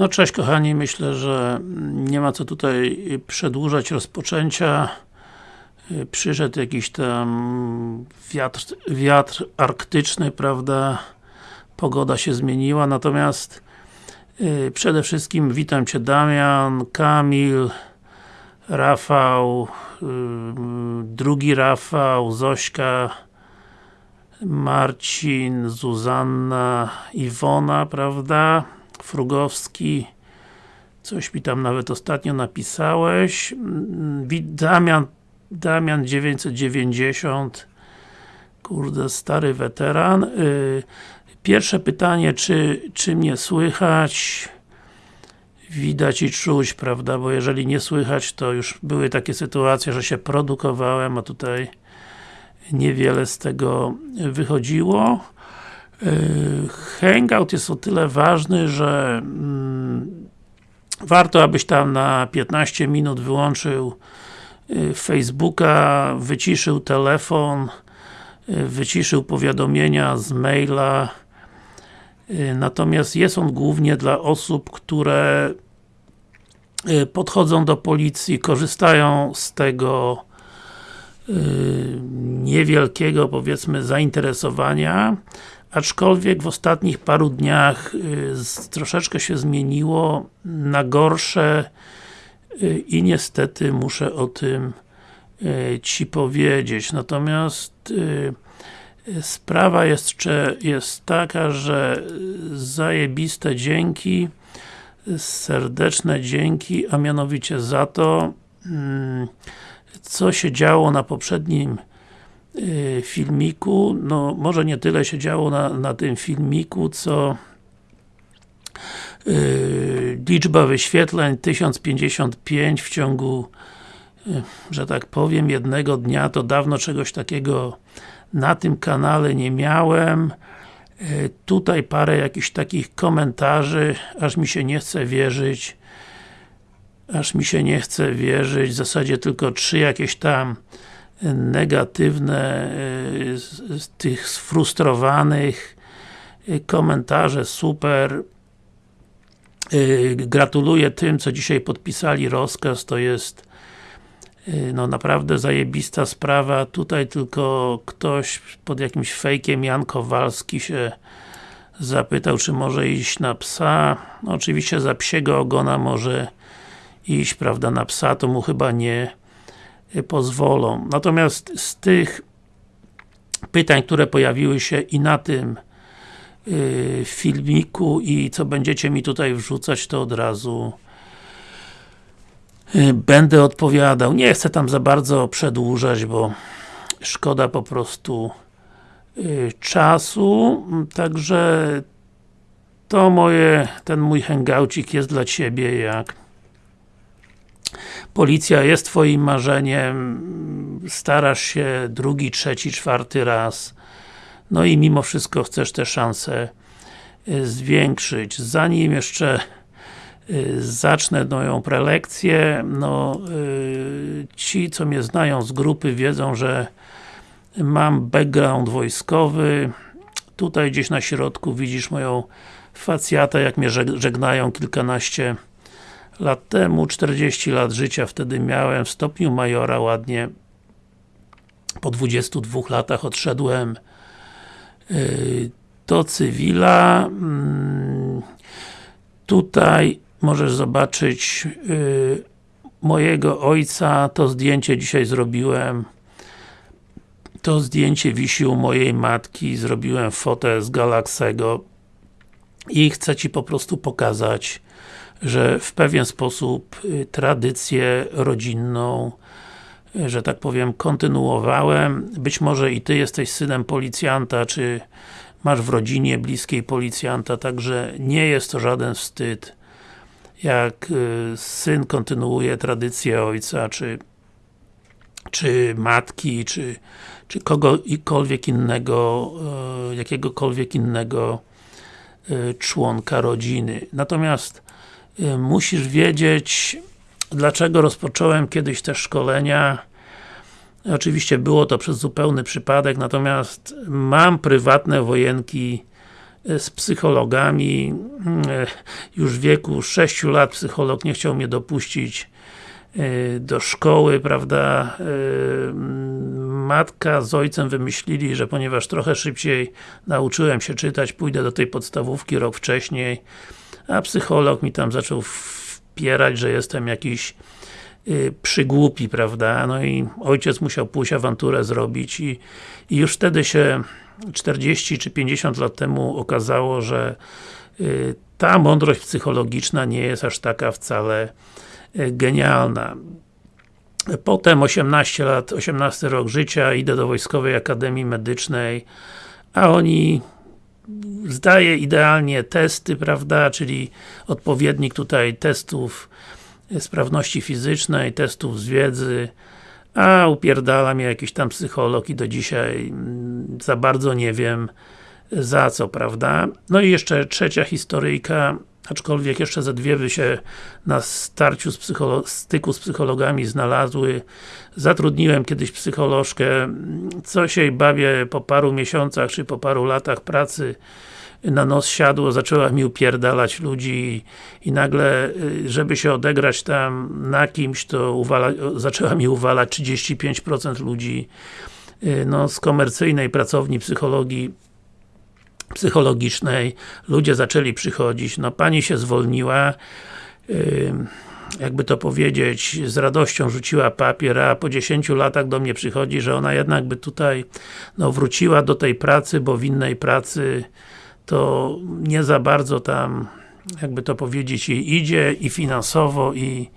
No cześć kochani, myślę, że nie ma co tutaj przedłużać rozpoczęcia. Przyszedł jakiś tam wiatr, wiatr arktyczny, prawda? Pogoda się zmieniła, natomiast yy, przede wszystkim witam Cię Damian, Kamil, Rafał, yy, drugi Rafał, Zośka, Marcin, Zuzanna, Iwona, prawda? Frugowski. Coś mi tam nawet ostatnio napisałeś. Damian Damian 990 kurde, stary weteran. Y, pierwsze pytanie, czy, czy mnie słychać? Widać i czuć, prawda, bo jeżeli nie słychać, to już były takie sytuacje, że się produkowałem, a tutaj niewiele z tego wychodziło hangout jest o tyle ważny, że mm, warto, abyś tam na 15 minut wyłączył yy, Facebooka, wyciszył telefon, yy, wyciszył powiadomienia z maila. Natomiast jest on głównie dla osób, które podchodzą do policji, korzystają z tego niewielkiego, powiedzmy, zainteresowania aczkolwiek w ostatnich paru dniach y, troszeczkę się zmieniło na gorsze y, i niestety muszę o tym y, Ci powiedzieć. Natomiast sprawa jest, jest taka, że zajebiste dzięki, serdeczne dzięki, a mianowicie za to, mm, co się działo na poprzednim filmiku, no może nie tyle się działo na, na tym filmiku, co yy, liczba wyświetleń 1055 w ciągu yy, że tak powiem, jednego dnia, to dawno czegoś takiego na tym kanale nie miałem. Yy, tutaj parę jakichś takich komentarzy, aż mi się nie chce wierzyć. Aż mi się nie chce wierzyć, w zasadzie tylko trzy jakieś tam negatywne y, z tych sfrustrowanych y, komentarze super. Y, gratuluję tym, co dzisiaj podpisali. Rozkaz, to jest no naprawdę zajebista sprawa, tutaj tylko ktoś pod jakimś fejkiem Jan Kowalski się zapytał, czy może iść na psa, no, oczywiście za psiego ogona może iść, prawda, na psa to mu chyba nie pozwolą. Natomiast z tych pytań, które pojawiły się i na tym yy, filmiku i co będziecie mi tutaj wrzucać, to od razu yy, będę odpowiadał. Nie chcę tam za bardzo przedłużać, bo szkoda po prostu czasu, także to moje, ten mój hangoucik jest dla Ciebie jak Policja jest Twoim marzeniem, starasz się drugi, trzeci, czwarty raz, no i mimo wszystko chcesz te szanse y, zwiększyć. Zanim jeszcze y, zacznę moją prelekcję, no y, ci, co mnie znają z grupy wiedzą, że mam background wojskowy, tutaj gdzieś na środku widzisz moją facjatę, jak mnie żegnają kilkanaście lat temu, 40 lat życia wtedy miałem, w stopniu majora ładnie. Po 22 latach odszedłem yy, do cywila. Mm, tutaj możesz zobaczyć yy, mojego ojca, to zdjęcie dzisiaj zrobiłem. To zdjęcie wisi u mojej matki, zrobiłem fotę z Galaxego i chcę Ci po prostu pokazać że w pewien sposób y, tradycję rodzinną y, że tak powiem, kontynuowałem. Być może i Ty jesteś synem policjanta, czy masz w rodzinie bliskiej policjanta, także nie jest to żaden wstyd jak y, syn kontynuuje tradycję ojca, czy czy matki, czy, czy kogokolwiek innego, jakiegokolwiek innego członka rodziny. Natomiast musisz wiedzieć, dlaczego rozpocząłem kiedyś te szkolenia. Oczywiście było to przez zupełny przypadek, natomiast mam prywatne wojenki z psychologami. Już w wieku 6 lat psycholog nie chciał mnie dopuścić do szkoły, prawda, matka z ojcem wymyślili, że ponieważ trochę szybciej nauczyłem się czytać, pójdę do tej podstawówki rok wcześniej, a psycholog mi tam zaczął wpierać, że jestem jakiś y, przygłupi, prawda, no i ojciec musiał pójść awanturę zrobić i, i już wtedy się 40 czy 50 lat temu okazało, że y, ta mądrość psychologiczna nie jest aż taka wcale y, genialna. Potem 18 lat, 18 rok życia, idę do Wojskowej Akademii Medycznej, a oni zdaje idealnie testy, prawda, czyli odpowiednik tutaj testów sprawności fizycznej, testów z wiedzy, a upierdala mnie jakiś tam psycholog i do dzisiaj mm, za bardzo nie wiem za co, prawda? No i jeszcze trzecia historyjka, aczkolwiek jeszcze ze dwie by się na starciu z styku z psychologami znalazły. Zatrudniłem kiedyś psycholożkę, co się jej bawię po paru miesiącach, czy po paru latach pracy. Na nos siadło, zaczęła mi upierdalać ludzi i, i nagle, y, żeby się odegrać tam na kimś, to uwala, zaczęła mi uwalać 35% ludzi. Y, no, z komercyjnej pracowni psychologii psychologicznej, ludzie zaczęli przychodzić, no pani się zwolniła, jakby to powiedzieć, z radością rzuciła papier, a po 10 latach do mnie przychodzi, że ona jednak by tutaj no, wróciła do tej pracy, bo w innej pracy to nie za bardzo tam, jakby to powiedzieć, jej idzie i finansowo i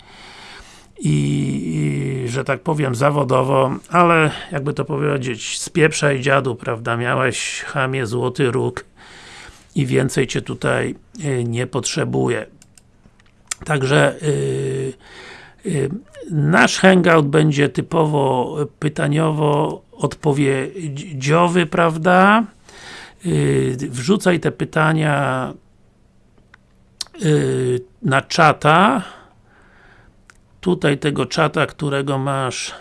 i, i, że tak powiem zawodowo, ale jakby to powiedzieć, z pieprza i dziadu, prawda, miałeś chamie złoty róg i więcej Cię tutaj y, nie potrzebuje. Także yy, yy, nasz hangout będzie typowo pytaniowo odpowiedziowy, prawda? Wrzucaj te pytania na czata tutaj tego czata, którego masz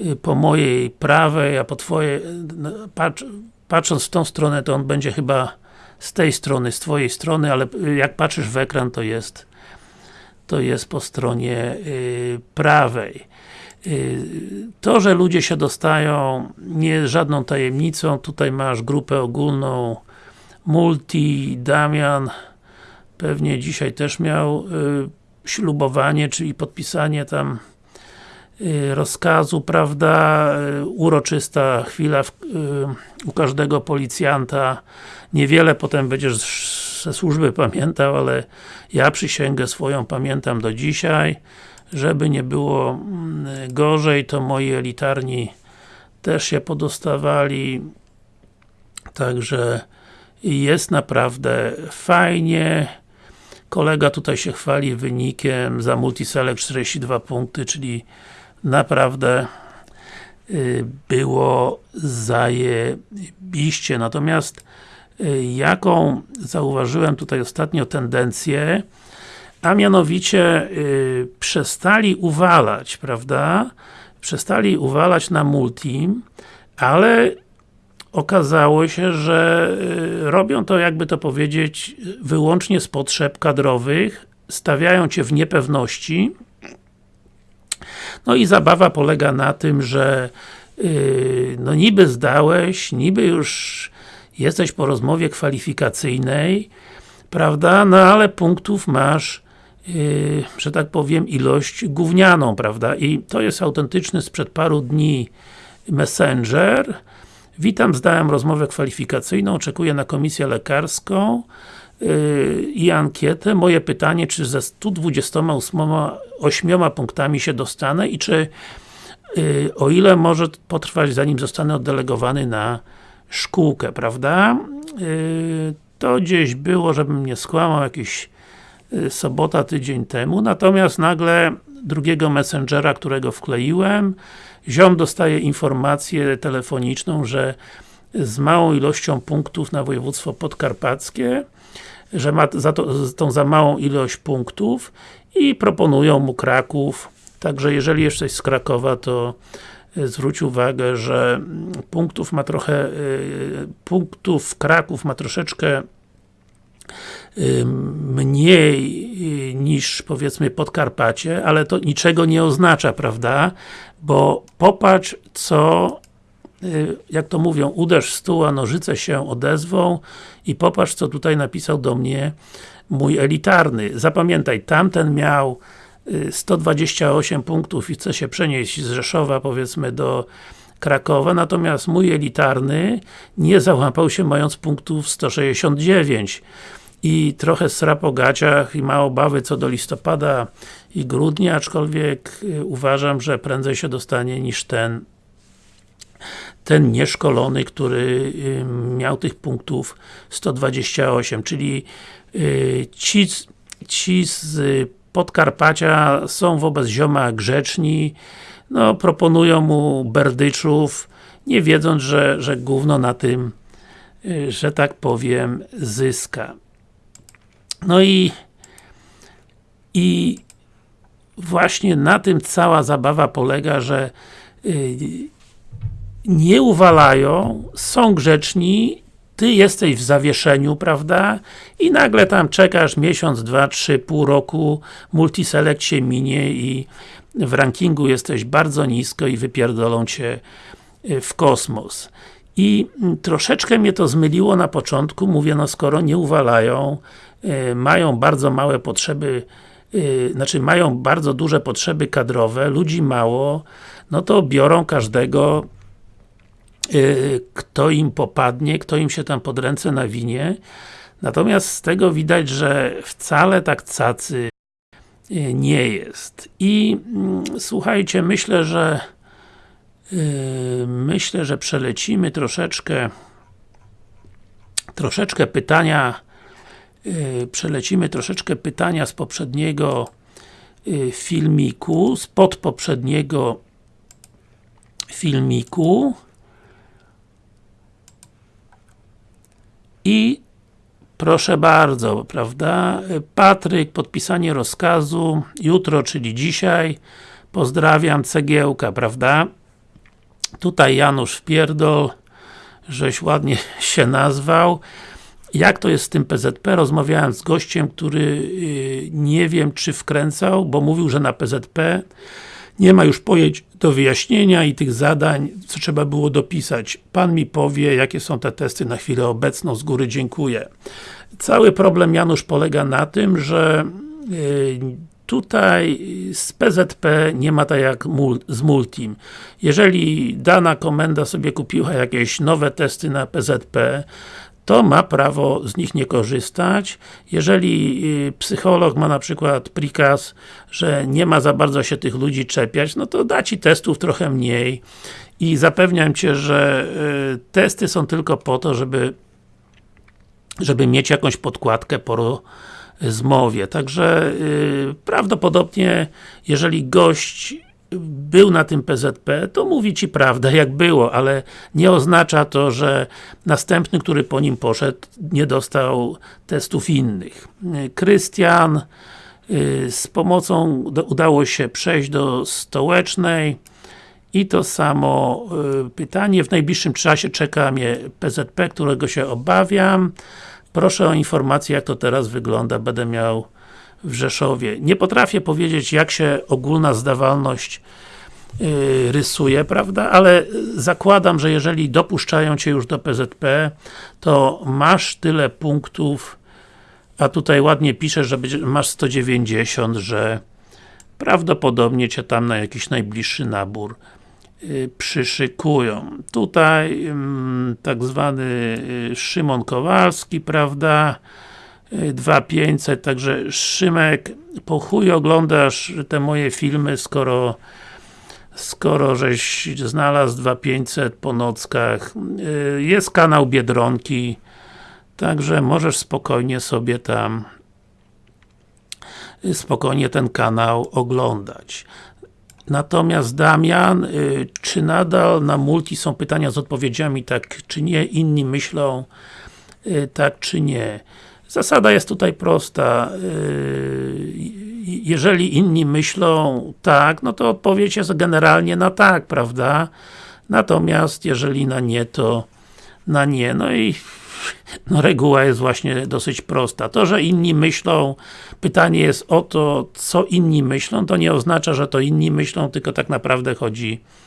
y, po mojej prawej, a po twojej no, patrz, patrząc w tą stronę, to on będzie chyba z tej strony, z twojej strony, ale y, jak patrzysz w ekran, to jest to jest po stronie y, prawej. To, że ludzie się dostają, nie jest żadną tajemnicą. Tutaj masz grupę ogólną Multi, Damian pewnie dzisiaj też miał ślubowanie, czyli podpisanie tam y, rozkazu, prawda, y, uroczysta chwila w, y, u każdego policjanta. Niewiele potem będziesz ze służby pamiętał, ale ja przysięgę swoją pamiętam do dzisiaj. Żeby nie było mm, gorzej, to moi elitarni też się podostawali. Także jest naprawdę fajnie. Kolega tutaj się chwali wynikiem za Multiselect 42 punkty, czyli naprawdę y, było zajebiście. Natomiast y, jaką zauważyłem tutaj ostatnio tendencję, a mianowicie y, przestali uwalać, prawda? Przestali uwalać na multim, ale okazało się, że y, robią to, jakby to powiedzieć, wyłącznie z potrzeb kadrowych, stawiają Cię w niepewności. No i zabawa polega na tym, że yy, no niby zdałeś, niby już jesteś po rozmowie kwalifikacyjnej, prawda, no ale punktów masz Yy, że tak powiem, ilość gównianą, prawda? I to jest autentyczny sprzed paru dni Messenger, Witam, zdałem rozmowę kwalifikacyjną, oczekuję na komisję lekarską yy, i ankietę. Moje pytanie, czy ze 128 punktami się dostanę i czy yy, o ile może potrwać, zanim zostanę oddelegowany na szkółkę, prawda? Yy, to gdzieś było, żebym nie skłamał, jakiś yy, sobota, tydzień temu, natomiast nagle drugiego messengera, którego wkleiłem, ziom dostaje informację telefoniczną, że z małą ilością punktów na województwo podkarpackie, że ma za to, tą za małą ilość punktów i proponują mu Kraków, także jeżeli jesteś z Krakowa, to y, zwróć uwagę, że punktów ma trochę, punktów Kraków ma troszeczkę mniej niż powiedzmy Podkarpacie, ale to niczego nie oznacza, prawda? Bo popatrz co jak to mówią, uderz stół, a nożyce się odezwą i popatrz co tutaj napisał do mnie mój elitarny. Zapamiętaj, tamten miał 128 punktów i chce się przenieść z Rzeszowa powiedzmy do Krakowa, natomiast mój elitarny nie załapał się mając punktów 169 i trochę sra po gaciach i ma obawy co do listopada i grudnia, aczkolwiek y, uważam, że prędzej się dostanie niż ten ten nieszkolony, który y, miał tych punktów 128, czyli y, ci, ci z Podkarpacia są wobec zioma grzeczni, no proponują mu berdyczów, nie wiedząc, że, że gówno na tym, y, że tak powiem, zyska. No i i właśnie na tym cała zabawa polega, że nie uwalają, są grzeczni, ty jesteś w zawieszeniu, prawda? I nagle tam czekasz miesiąc, dwa, trzy, pół roku, multiselect się minie i w rankingu jesteś bardzo nisko i wypierdolą cię y, w kosmos. I mm, troszeczkę mnie to zmyliło na początku, mówię, no skoro nie uwalają, y, mają bardzo małe potrzeby, y, znaczy mają bardzo duże potrzeby kadrowe, ludzi mało, no to biorą każdego kto im popadnie, kto im się tam pod ręce nawinie. Natomiast z tego widać, że wcale tak cacy nie jest. I mm, słuchajcie, myślę, że yy, myślę, że przelecimy troszeczkę troszeczkę pytania yy, przelecimy troszeczkę pytania z poprzedniego filmiku, spod poprzedniego filmiku I proszę bardzo, prawda? Patryk, podpisanie rozkazu, jutro, czyli dzisiaj. Pozdrawiam, cegiełka, prawda? Tutaj Janusz Wpierdol, żeś ładnie się nazwał. Jak to jest z tym PZP? Rozmawiałem z gościem, który yy, nie wiem, czy wkręcał, bo mówił, że na PZP nie ma już pojęć do wyjaśnienia i tych zadań, co trzeba było dopisać. Pan mi powie, jakie są te testy na chwilę obecną, z góry dziękuję. Cały problem, Janusz, polega na tym, że y, tutaj z PZP nie ma tak jak z Multim. Jeżeli dana komenda sobie kupiła jakieś nowe testy na PZP, to ma prawo z nich nie korzystać. Jeżeli y, psycholog ma na przykład prikaz, że nie ma za bardzo się tych ludzi czepiać, no to da Ci testów trochę mniej i zapewniam Cię, że y, testy są tylko po to, żeby żeby mieć jakąś podkładkę po rozmowie. Także yy, prawdopodobnie, jeżeli gość był na tym PZP, to mówi Ci prawdę, jak było, ale nie oznacza to, że następny, który po nim poszedł, nie dostał testów innych. Krystian y, z pomocą udało się przejść do stołecznej i to samo y, pytanie, w najbliższym czasie czeka mnie PZP, którego się obawiam. Proszę o informację, jak to teraz wygląda, będę miał w Rzeszowie. Nie potrafię powiedzieć, jak się ogólna zdawalność yy, rysuje, prawda, ale zakładam, że jeżeli dopuszczają Cię już do PZP, to masz tyle punktów, a tutaj ładnie pisze, że masz 190, że prawdopodobnie Cię tam na jakiś najbliższy nabór yy, przyszykują. Tutaj yy, tak zwany y, Szymon Kowalski, prawda, 2500, także Szymek, po chuj oglądasz te moje filmy, skoro skoro żeś znalazł 2500 po nockach. Y, jest kanał Biedronki, także możesz spokojnie sobie tam y, spokojnie ten kanał oglądać. Natomiast Damian, y, czy nadal na multi są pytania z odpowiedziami tak czy nie, inni myślą tak czy nie. Zasada jest tutaj prosta. Yy, jeżeli inni myślą tak, no to odpowiedź jest generalnie na tak, prawda? Natomiast jeżeli na nie, to na nie. No i no reguła jest właśnie dosyć prosta. To, że inni myślą, pytanie jest o to, co inni myślą, to nie oznacza, że to inni myślą, tylko tak naprawdę chodzi o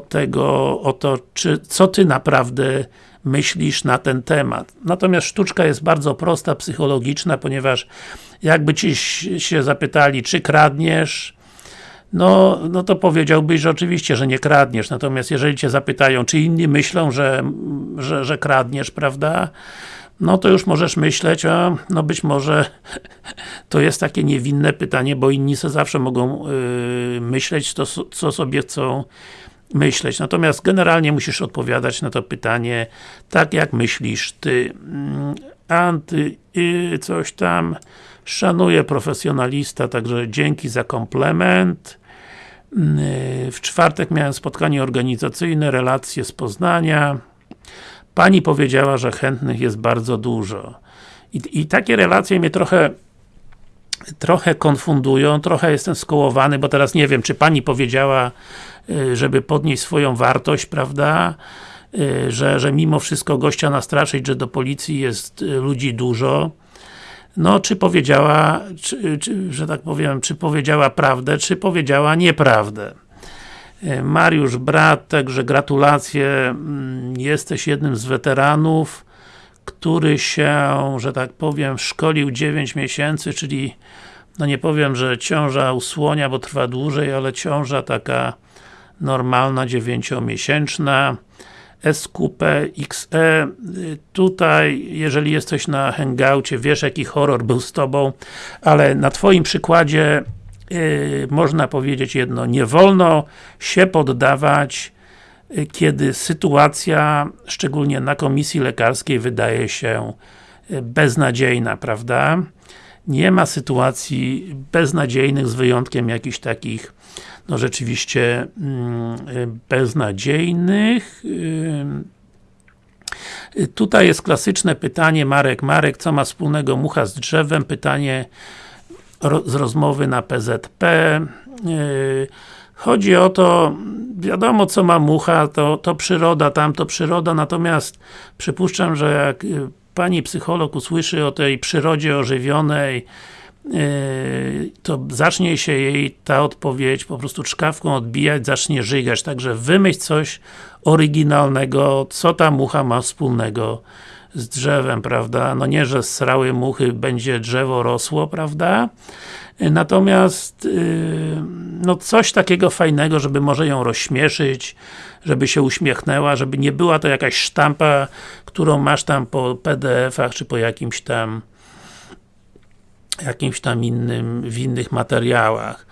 tego, o to, czy, co Ty naprawdę myślisz na ten temat. Natomiast sztuczka jest bardzo prosta, psychologiczna, ponieważ jakby Ci się zapytali, czy kradniesz, no, no to powiedziałbyś, że oczywiście, że nie kradniesz, natomiast jeżeli Cię zapytają, czy inni myślą, że, że, że kradniesz, prawda? No to już możesz myśleć, a no być może to jest takie niewinne pytanie, bo inni sobie zawsze mogą yy, myśleć to, co sobie chcą myśleć. Natomiast generalnie musisz odpowiadać na to pytanie tak jak myślisz Ty. Mm, anty, yy, coś tam, szanuję profesjonalista, także dzięki za komplement. Yy, w czwartek miałem spotkanie organizacyjne, relacje z Poznania. Pani powiedziała, że chętnych jest bardzo dużo. I, i takie relacje mnie trochę trochę konfundują, trochę jestem skołowany, bo teraz nie wiem, czy Pani powiedziała, yy, żeby podnieść swoją wartość, prawda? Yy, że, że mimo wszystko gościa nastraszyć, że do policji jest ludzi dużo no, czy powiedziała, czy, czy, że tak powiem, czy powiedziała prawdę, czy powiedziała nieprawdę. Mariusz Brat, także gratulacje, mm, jesteś jednym z weteranów, który się, że tak powiem, szkolił 9 miesięcy, czyli no nie powiem, że ciąża usłonia, bo trwa dłużej, ale ciąża taka normalna, 9-miesięczna. SQP XE. Tutaj, jeżeli jesteś na hangoucie, wiesz jaki horror był z Tobą, ale na Twoim przykładzie yy, można powiedzieć jedno, nie wolno się poddawać, kiedy sytuacja, szczególnie na komisji lekarskiej, wydaje się yy, beznadziejna, prawda? Nie ma sytuacji beznadziejnych, z wyjątkiem jakichś takich no rzeczywiście mm, beznadziejnych. Tutaj jest klasyczne pytanie, Marek, Marek, co ma wspólnego mucha z drzewem? Pytanie z rozmowy na PZP. Y, chodzi o to, wiadomo co ma mucha, to, to przyroda, tam to przyroda, natomiast przypuszczam, że jak y, pani psycholog usłyszy o tej przyrodzie ożywionej, Yy, to zacznie się jej ta odpowiedź po prostu czkawką odbijać, zacznie żygać, także wymyśl coś oryginalnego, co ta mucha ma wspólnego z drzewem, prawda? No nie, że srały muchy będzie drzewo rosło, prawda? Natomiast yy, no coś takiego fajnego, żeby może ją rozśmieszyć, żeby się uśmiechnęła, żeby nie była to jakaś sztampa, którą masz tam po PDF-ach, czy po jakimś tam jakimś tam innym, w innych materiałach.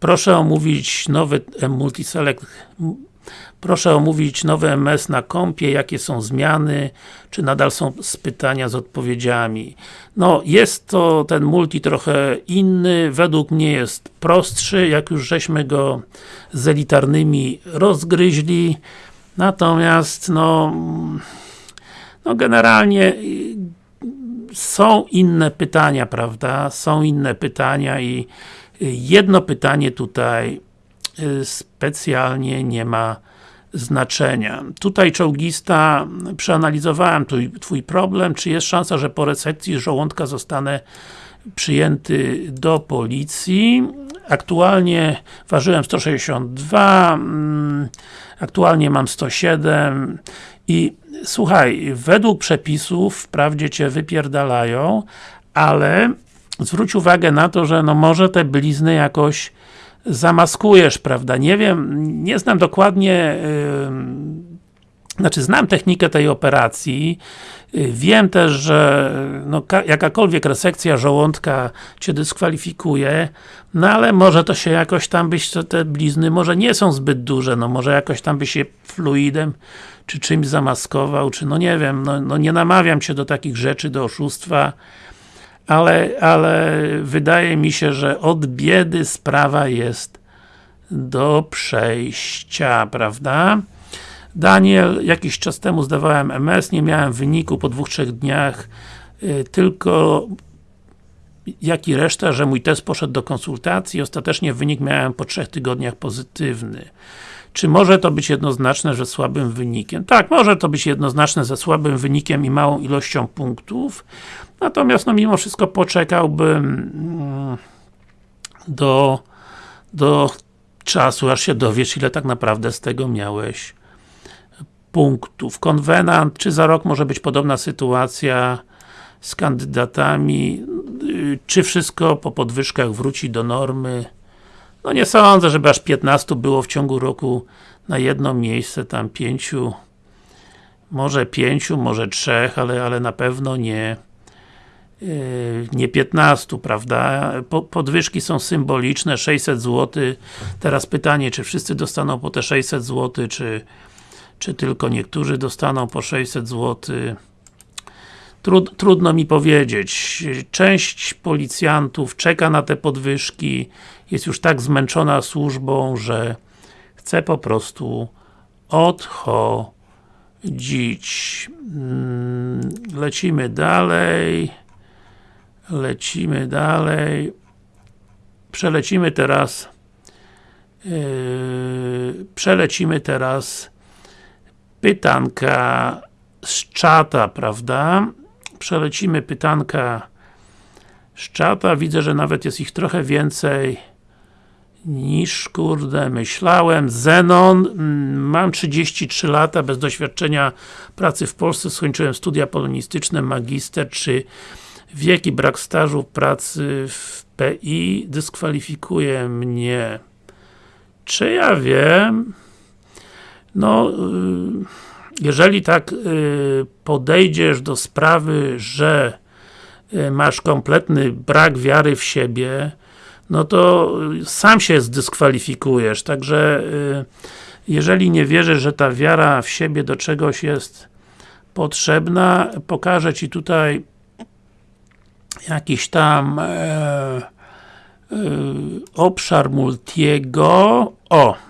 Proszę omówić nowy Multiselect Proszę omówić nowy MS na kompie, jakie są zmiany, czy nadal są pytania z odpowiedziami. No, jest to ten multi trochę inny, według mnie jest prostszy, jak już żeśmy go z elitarnymi rozgryźli. Natomiast, no, no generalnie są inne pytania, prawda? Są inne pytania i jedno pytanie tutaj y, specjalnie nie ma znaczenia. Tutaj czołgista, przeanalizowałem twój, twój problem, czy jest szansa, że po resekcji żołądka zostanę przyjęty do policji. Aktualnie ważyłem 162, mm, aktualnie mam 107 i słuchaj, według przepisów wprawdzie Cię wypierdalają, ale zwróć uwagę na to, że no może te blizny jakoś zamaskujesz, prawda? Nie wiem, nie znam dokładnie yy, znaczy znam technikę tej operacji, yy, wiem też, że no, jakakolwiek resekcja żołądka Cię dyskwalifikuje, no ale może to się jakoś tam byś, te blizny może nie są zbyt duże, no może jakoś tam by się fluidem czy czymś zamaskował, czy no nie wiem, no, no nie namawiam Cię do takich rzeczy, do oszustwa, ale, ale wydaje mi się, że od biedy sprawa jest do przejścia, prawda? Daniel, jakiś czas temu zdawałem MS, nie miałem wyniku po dwóch, trzech dniach, yy, tylko jak i reszta, że mój test poszedł do konsultacji, ostatecznie wynik miałem po trzech tygodniach pozytywny. Czy może to być jednoznaczne, że słabym wynikiem? Tak, może to być jednoznaczne ze słabym wynikiem i małą ilością punktów, natomiast no mimo wszystko poczekałbym mm, do, do czasu, aż się dowiesz, ile tak naprawdę z tego miałeś punktów. Konwenant, czy za rok może być podobna sytuacja z kandydatami, czy wszystko po podwyżkach wróci do normy? No nie sądzę, żeby aż 15 było w ciągu roku na jedno miejsce, tam pięciu, może pięciu, może trzech, ale, ale na pewno nie yy, nie 15, prawda? podwyżki są symboliczne, 600 zł. Teraz pytanie, czy wszyscy dostaną po te 600 zł, czy, czy tylko niektórzy dostaną po 600 zł. Trud, trudno mi powiedzieć. Część policjantów czeka na te podwyżki, jest już tak zmęczona służbą, że chce po prostu odchodzić. Mm, lecimy dalej. Lecimy dalej. Przelecimy teraz yy, przelecimy teraz pytanka z czata, prawda? Przelecimy pytanka z czata. Widzę, że nawet jest ich trochę więcej niż, kurde, myślałem. Zenon, mm, mam 33 lata, bez doświadczenia pracy w Polsce, skończyłem studia polonistyczne, magister, czy wiek i brak stażu pracy w PI dyskwalifikuje mnie. Czy ja wiem? No, y, jeżeli tak y, podejdziesz do sprawy, że y, masz kompletny brak wiary w siebie, no to sam się zdyskwalifikujesz, także jeżeli nie wierzysz, że ta wiara w siebie do czegoś jest potrzebna, pokażę Ci tutaj jakiś tam e, e, obszar Multiego. O!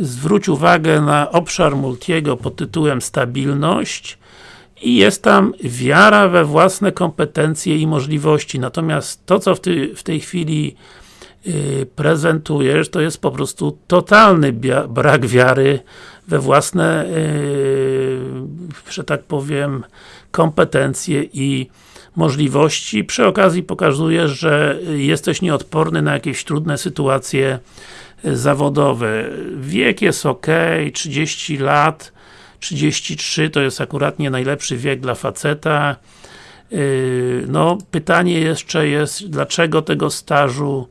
Zwróć uwagę na obszar Multiego pod tytułem Stabilność i jest tam wiara we własne kompetencje i możliwości. Natomiast to, co w, ty, w tej chwili yy, prezentujesz, to jest po prostu totalny brak wiary we własne, yy, że tak powiem, kompetencje i możliwości. Przy okazji pokazujesz, że jesteś nieodporny na jakieś trudne sytuacje zawodowe. Wiek jest ok, 30 lat, 33 to jest akurat nie najlepszy wiek dla faceta. E, no, pytanie jeszcze jest, dlaczego tego stażu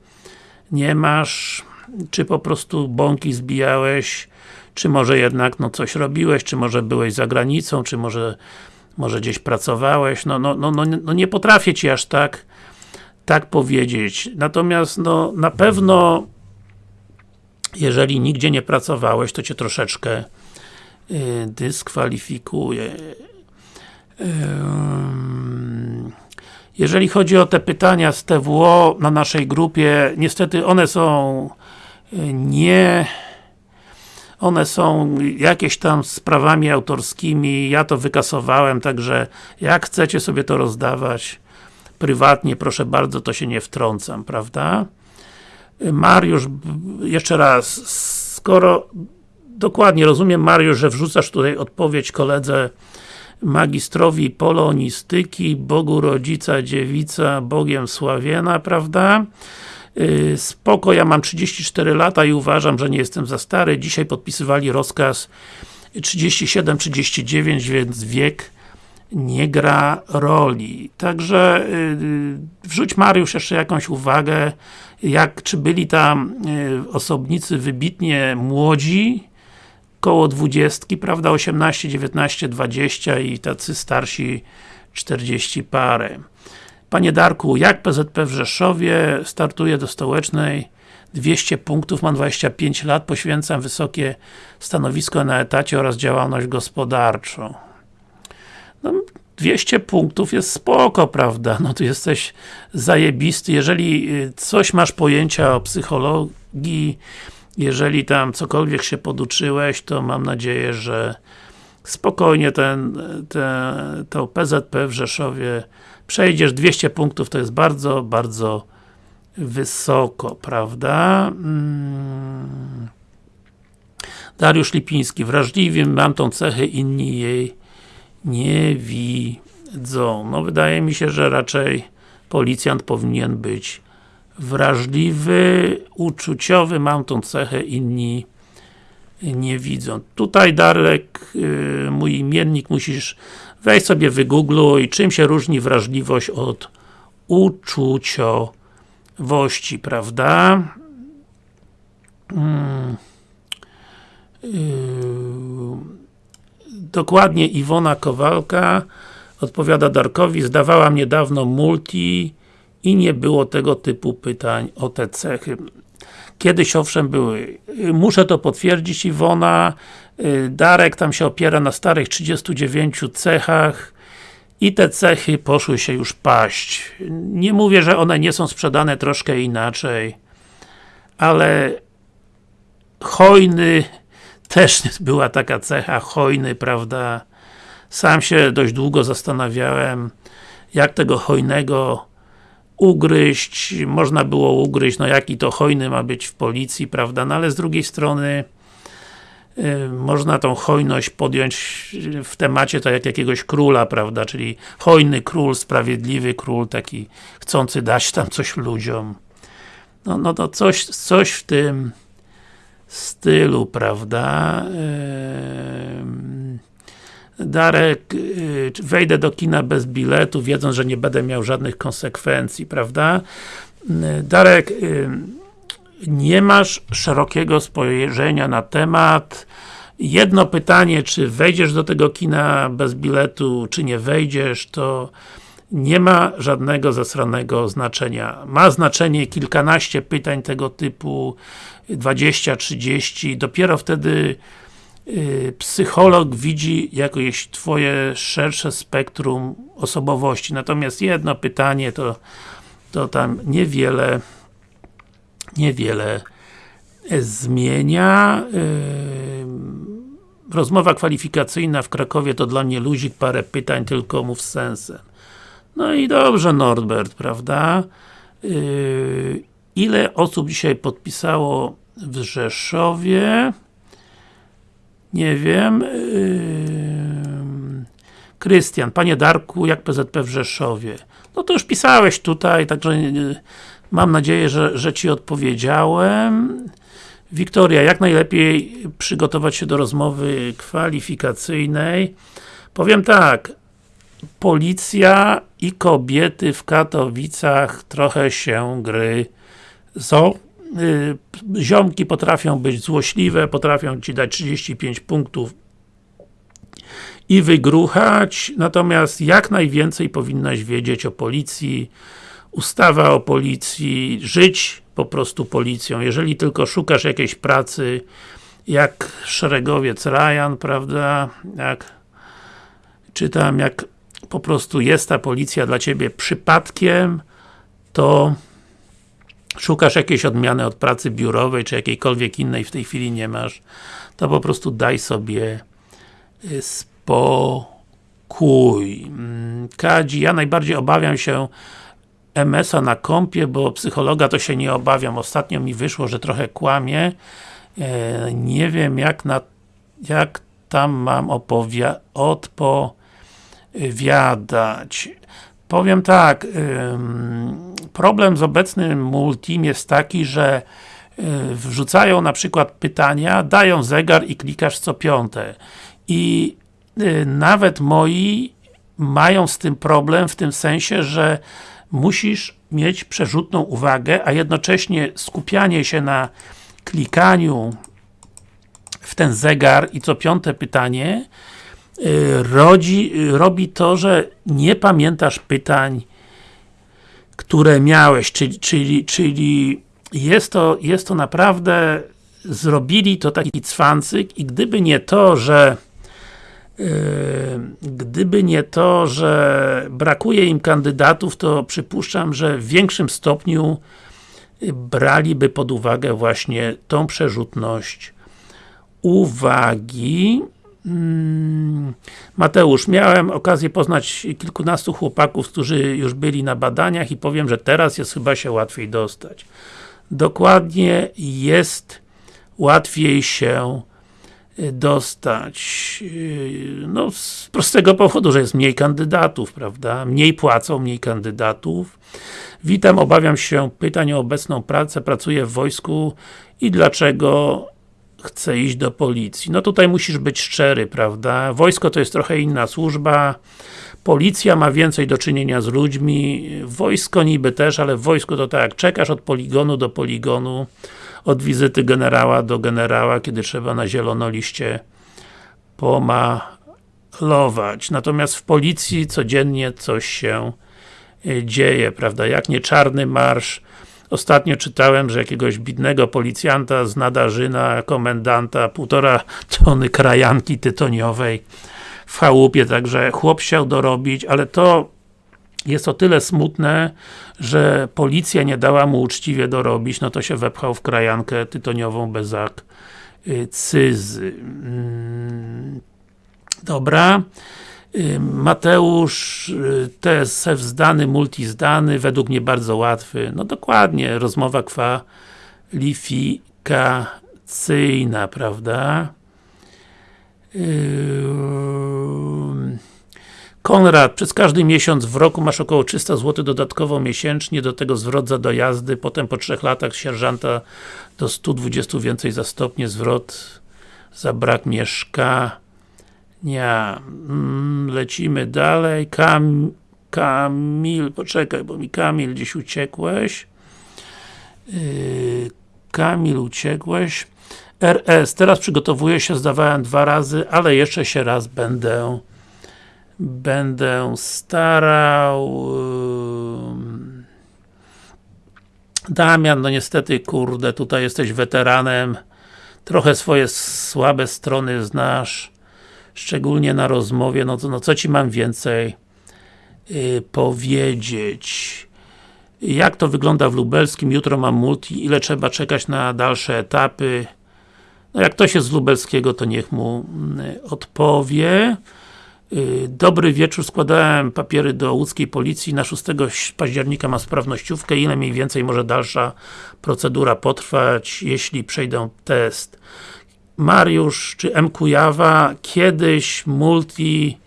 nie masz? Czy po prostu bąki zbijałeś? Czy może jednak no coś robiłeś? Czy może byłeś za granicą? Czy może może gdzieś pracowałeś, no, no, no, no, no nie potrafię Ci aż tak tak powiedzieć. Natomiast no, na pewno jeżeli nigdzie nie pracowałeś, to Cię troszeczkę y, dyskwalifikuje. Jeżeli chodzi o te pytania z TWO na naszej grupie, niestety one są y, nie one są jakieś tam sprawami autorskimi, ja to wykasowałem, także jak chcecie sobie to rozdawać prywatnie, proszę bardzo, to się nie wtrącam, prawda? Mariusz, jeszcze raz, skoro dokładnie rozumiem Mariusz, że wrzucasz tutaj odpowiedź koledze magistrowi polonistyki, Bogu Rodzica, Dziewica, Bogiem Sławiena, prawda? Y, spoko, ja mam 34 lata i uważam, że nie jestem za stary. Dzisiaj podpisywali rozkaz 37-39, więc wiek nie gra roli. Także yy, wrzuć Mariusz jeszcze jakąś uwagę, jak, czy byli tam yy, osobnicy wybitnie młodzi, koło 20, prawda, 18, 19, 20 i tacy starsi 40 parę. Panie Darku, jak PZP w Rzeszowie startuje do stołecznej 200 punktów, mam 25 lat, poświęcam wysokie stanowisko na etacie oraz działalność gospodarczą. No, 200 punktów jest spoko, prawda? No tu jesteś zajebisty. Jeżeli y, coś masz pojęcia o psychologii, jeżeli tam cokolwiek się poduczyłeś, to mam nadzieję, że spokojnie ten, ten, to PZP w Rzeszowie przejdziesz 200 punktów, to jest bardzo, bardzo wysoko, prawda? Mm. Dariusz Lipiński, wrażliwy, mam tą cechę, inni jej nie widzą. No wydaje mi się, że raczej policjant powinien być wrażliwy, uczuciowy, mam tą cechę, inni nie widzą. Tutaj Darek, yy, mój imiennik, musisz wejść sobie wygoogluj, czym się różni wrażliwość od uczuciowości, prawda? Hmm. Yy. Dokładnie Iwona Kowalka odpowiada Darkowi, zdawałam niedawno multi i nie było tego typu pytań o te cechy. Kiedyś owszem były. Muszę to potwierdzić Iwona. Darek tam się opiera na starych 39 cechach i te cechy poszły się już paść. Nie mówię, że one nie są sprzedane troszkę inaczej, ale hojny też była taka cecha, hojny, prawda? Sam się dość długo zastanawiałem, jak tego hojnego ugryźć, można było ugryźć, no jaki to hojny ma być w policji, prawda, no ale z drugiej strony yy, można tą hojność podjąć w temacie tak jak jakiegoś króla, prawda, czyli hojny król, sprawiedliwy król, taki chcący dać tam coś ludziom. No, no to coś, coś w tym stylu, prawda? Darek, y, wejdę do kina bez biletu, wiedząc, że nie będę miał żadnych konsekwencji, prawda? Darek, nie masz szerokiego spojrzenia na temat. Jedno pytanie, czy wejdziesz do tego kina bez biletu, czy nie wejdziesz, to nie ma żadnego zasranego znaczenia. Ma znaczenie kilkanaście pytań tego typu, 20, 30, dopiero wtedy Y, psycholog widzi jakieś twoje szersze spektrum osobowości. Natomiast jedno pytanie to, to tam niewiele niewiele zmienia. Y, rozmowa kwalifikacyjna w Krakowie to dla mnie luzik, parę pytań, tylko mów z sensem. No i dobrze Norbert, prawda? Ile osób dzisiaj podpisało w Rzeszowie? Nie wiem. Krystian, Panie Darku, jak PZP w Rzeszowie? No to już pisałeś tutaj, także mam nadzieję, że, że Ci odpowiedziałem. Wiktoria, jak najlepiej przygotować się do rozmowy kwalifikacyjnej? Powiem tak, policja i kobiety w Katowicach trochę się gry są Y, ziomki potrafią być złośliwe, potrafią Ci dać 35 punktów i wygruchać, natomiast jak najwięcej powinnaś wiedzieć o policji, ustawa o policji, żyć po prostu policją. Jeżeli tylko szukasz jakiejś pracy, jak szeregowiec Ryan, prawda, jak czytam, jak po prostu jest ta policja dla Ciebie przypadkiem, to szukasz jakiejś odmiany od pracy biurowej, czy jakiejkolwiek innej w tej chwili nie masz, to po prostu daj sobie y, spokój. Mm, Kadzi, ja najbardziej obawiam się MS-a na kompie, bo psychologa to się nie obawiam. Ostatnio mi wyszło, że trochę kłamie. E, nie wiem jak na jak tam mam odpowiadać. Powiem tak, problem z obecnym Multim jest taki, że y, wrzucają na przykład pytania, dają zegar i klikasz co piąte. I y, nawet moi mają z tym problem w tym sensie, że musisz mieć przerzutną uwagę, a jednocześnie skupianie się na klikaniu w ten zegar i co piąte pytanie rodzi, robi to, że nie pamiętasz pytań które miałeś, czyli, czyli, czyli jest, to, jest to naprawdę zrobili to taki cwancyk i gdyby nie to, że yy, gdyby nie to, że brakuje im kandydatów, to przypuszczam, że w większym stopniu braliby pod uwagę właśnie tą przerzutność uwagi. Mm, Mateusz, miałem okazję poznać kilkunastu chłopaków, którzy już byli na badaniach i powiem, że teraz jest chyba się łatwiej dostać. Dokładnie jest łatwiej się y, dostać. Y, no, z prostego powodu, że jest mniej kandydatów, prawda? Mniej płacą, mniej kandydatów. Witam, obawiam się pytań o obecną pracę, pracuję w wojsku i dlaczego chcę iść do policji. No tutaj musisz być szczery, prawda? Wojsko to jest trochę inna służba, policja ma więcej do czynienia z ludźmi, wojsko niby też, ale w wojsku to tak, czekasz od poligonu do poligonu, od wizyty generała do generała, kiedy trzeba na zielono liście pomalować. Natomiast w policji codziennie coś się y, dzieje, prawda? Jak nie czarny marsz, Ostatnio czytałem, że jakiegoś bidnego policjanta z Nadarzyna, komendanta, półtora tony krajanki tytoniowej w chałupie, także chłop chciał dorobić, ale to jest o tyle smutne, że policja nie dała mu uczciwie dorobić, no to się wepchał w krajankę tytoniową bez akcyzy. Mm, dobra. Mateusz, y, TSF zdany, multi zdany, według mnie bardzo łatwy. No dokładnie, rozmowa kwalifikacyjna, prawda? Konrad, przez każdy miesiąc w roku masz około 300 zł dodatkowo miesięcznie, do tego zwrot za dojazdy, potem po 3 latach sierżanta do 120 więcej za stopnie, zwrot za brak mieszka nie. Mm, lecimy dalej. Kam, Kamil, poczekaj, bo mi Kamil gdzieś uciekłeś. Yy, Kamil uciekłeś. RS, teraz przygotowuję się, zdawałem dwa razy, ale jeszcze się raz będę będę starał yy. Damian, no niestety, kurde, tutaj jesteś weteranem trochę swoje słabe strony znasz szczególnie na rozmowie, no, to, no co Ci mam więcej yy, powiedzieć? Jak to wygląda w Lubelskim? Jutro mam multi, ile trzeba czekać na dalsze etapy? No jak ktoś jest z Lubelskiego, to niech mu yy, odpowie. Yy, dobry wieczór, składałem papiery do łódzkiej policji, na 6 października ma sprawnościówkę, ile mniej więcej może dalsza procedura potrwać, jeśli przejdę test? Mariusz czy M. Kujawa, kiedyś Multi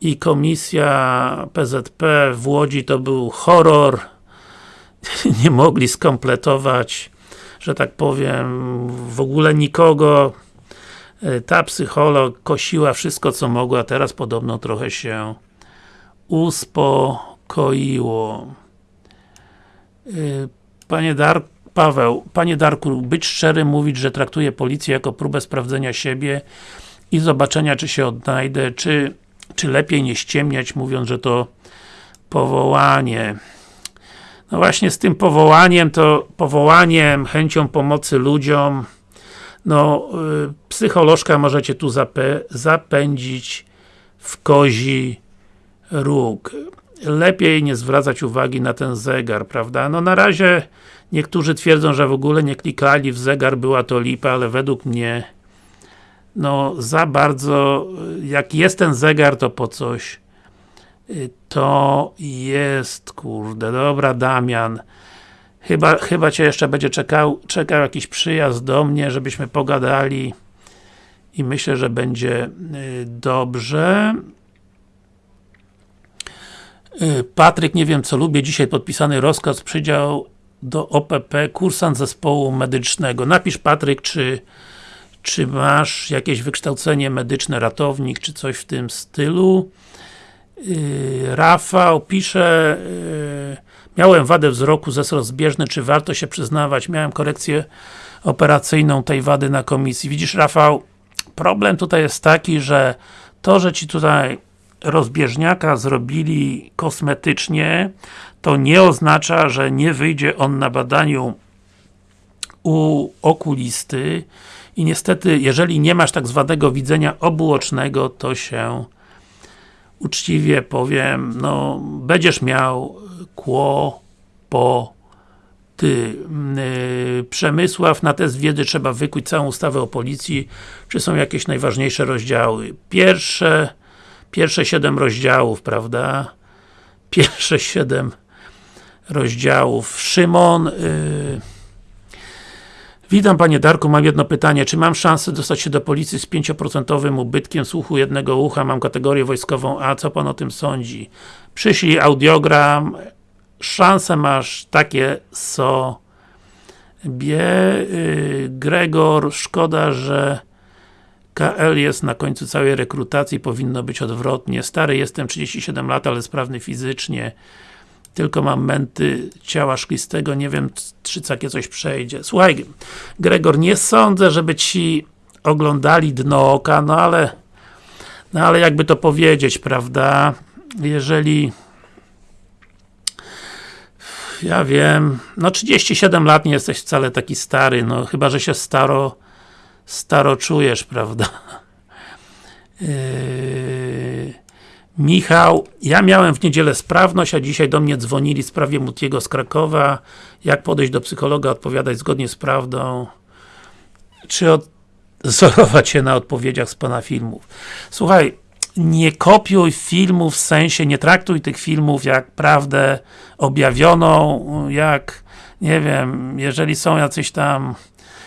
i komisja PZP w Łodzi to był horror. Nie mogli skompletować że tak powiem w ogóle nikogo. Ta psycholog kosiła wszystko co mogła, teraz podobno trochę się uspokoiło. Panie Darku Paweł, Panie Darku, być szczery, mówić, że traktuję policję jako próbę sprawdzenia siebie i zobaczenia, czy się odnajdę, czy, czy lepiej nie ściemniać, mówiąc, że to powołanie. No właśnie z tym powołaniem, to powołaniem, chęcią pomocy ludziom, no, y, psycholożka możecie tu zapę zapędzić w kozi róg. Lepiej nie zwracać uwagi na ten zegar, prawda? No na razie Niektórzy twierdzą, że w ogóle nie klikali w zegar, była to lipa, ale według mnie no za bardzo, jak jest ten zegar, to po coś. Y, to jest, kurde, dobra Damian. Chyba, chyba Cię jeszcze będzie czekał, czekał jakiś przyjazd do mnie, żebyśmy pogadali i myślę, że będzie y, dobrze. Y, Patryk, nie wiem co lubię, dzisiaj podpisany rozkaz przydział do OPP, kursant zespołu medycznego. Napisz Patryk, czy, czy masz jakieś wykształcenie medyczne, ratownik, czy coś w tym stylu. Yy, Rafał pisze yy, Miałem wadę wzroku, zes rozbieżny, czy warto się przyznawać? Miałem korekcję operacyjną tej wady na komisji. Widzisz Rafał, problem tutaj jest taki, że to, że Ci tutaj rozbieżniaka zrobili kosmetycznie, to nie oznacza, że nie wyjdzie on na badaniu u okulisty i niestety, jeżeli nie masz tak zwanego widzenia obuocznego, to się uczciwie powiem, no, będziesz miał kłopoty. ty, yy, Przemysław, na test wiedzy trzeba wykuć całą ustawę o policji. Czy są jakieś najważniejsze rozdziały? Pierwsze, pierwsze siedem rozdziałów, prawda? Pierwsze siedem rozdziałów. Szymon, yy, Witam Panie Darku, mam jedno pytanie. Czy mam szansę dostać się do policji z 5% ubytkiem słuchu jednego ucha? Mam kategorię wojskową A. Co Pan o tym sądzi? Przyślij audiogram. Szanse masz takie sobie. Yy, Gregor, szkoda, że KL jest na końcu całej rekrutacji, powinno być odwrotnie. Stary jestem, 37 lat, ale sprawny fizycznie tylko mam męty ciała szklistego, nie wiem, czy takie coś przejdzie. Słuchaj, Gregor, nie sądzę, żeby ci oglądali dno oka, no ale no ale jakby to powiedzieć, prawda? Jeżeli ja wiem, no 37 lat nie jesteś wcale taki stary, no chyba, że się staro staro czujesz, prawda? Yy... Michał, ja miałem w niedzielę sprawność, a dzisiaj do mnie dzwonili w sprawie Mutiego z Krakowa. Jak podejść do psychologa, odpowiadać zgodnie z prawdą? Czy odzorować się na odpowiedziach z Pana filmów? Słuchaj, nie kopiuj filmów w sensie, nie traktuj tych filmów jak prawdę objawioną, jak, nie wiem, jeżeli są jacyś tam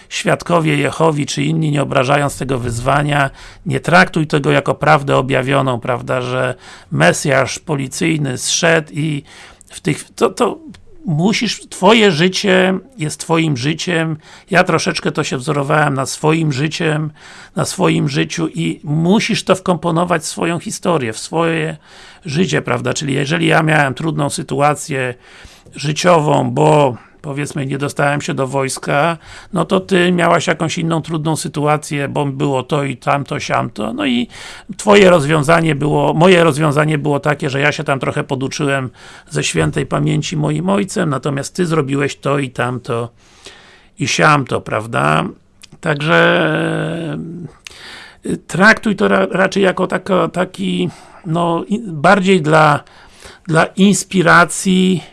świadkowie Jehowi, czy inni, nie obrażając tego wyzwania, nie traktuj tego jako prawdę objawioną, prawda, że Mesjasz policyjny zszedł i w tych, to, to musisz, twoje życie jest twoim życiem, ja troszeczkę to się wzorowałem na swoim życiem, na swoim życiu i musisz to wkomponować w swoją historię, w swoje życie, prawda, czyli jeżeli ja miałem trudną sytuację życiową, bo powiedzmy nie dostałem się do wojska, no to ty miałaś jakąś inną trudną sytuację, bo było to i tamto, siamto, no i twoje rozwiązanie było, moje rozwiązanie było takie, że ja się tam trochę poduczyłem ze świętej pamięci moim ojcem, natomiast ty zrobiłeś to i tamto i siamto, prawda? Także y, traktuj to ra raczej jako taki, no, bardziej dla, dla inspiracji,